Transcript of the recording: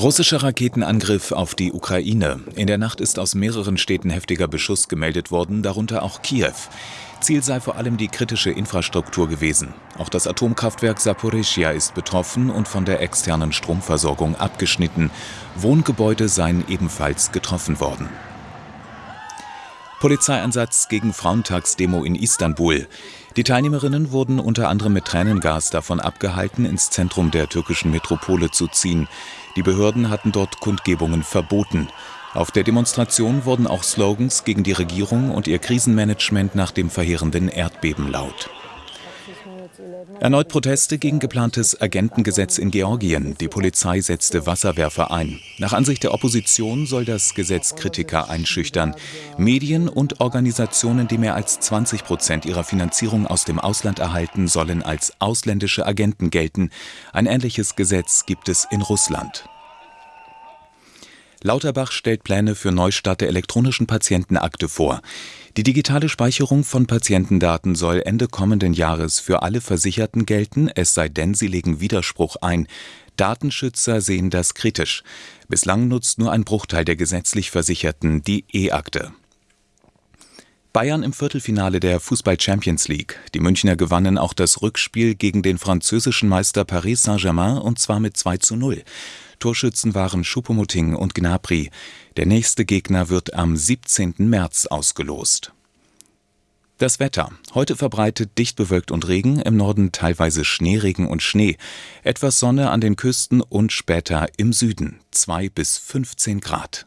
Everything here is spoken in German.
Russischer Raketenangriff auf die Ukraine. In der Nacht ist aus mehreren Städten heftiger Beschuss gemeldet worden, darunter auch Kiew. Ziel sei vor allem die kritische Infrastruktur gewesen. Auch das Atomkraftwerk Saporischia ist betroffen und von der externen Stromversorgung abgeschnitten. Wohngebäude seien ebenfalls getroffen worden. Polizeieinsatz gegen Frauentagsdemo in Istanbul. Die Teilnehmerinnen wurden unter anderem mit Tränengas davon abgehalten, ins Zentrum der türkischen Metropole zu ziehen. Die Behörden hatten dort Kundgebungen verboten. Auf der Demonstration wurden auch Slogans gegen die Regierung und ihr Krisenmanagement nach dem verheerenden Erdbeben laut. Erneut Proteste gegen geplantes Agentengesetz in Georgien. Die Polizei setzte Wasserwerfer ein. Nach Ansicht der Opposition soll das Gesetz Kritiker einschüchtern. Medien und Organisationen, die mehr als 20 Prozent ihrer Finanzierung aus dem Ausland erhalten, sollen als ausländische Agenten gelten. Ein ähnliches Gesetz gibt es in Russland. Lauterbach stellt Pläne für Neustart der elektronischen Patientenakte vor. Die digitale Speicherung von Patientendaten soll Ende kommenden Jahres für alle Versicherten gelten, es sei denn, sie legen Widerspruch ein. Datenschützer sehen das kritisch. Bislang nutzt nur ein Bruchteil der gesetzlich Versicherten die E-Akte. Bayern im Viertelfinale der Fußball Champions League. Die Münchner gewannen auch das Rückspiel gegen den französischen Meister Paris Saint-Germain und zwar mit 2 zu 0. Torschützen waren Schuppomoting und Gnabry. Der nächste Gegner wird am 17. März ausgelost. Das Wetter. Heute verbreitet dicht bewölkt und Regen, im Norden teilweise Schneeregen und Schnee. Etwas Sonne an den Küsten und später im Süden. 2 bis 15 Grad.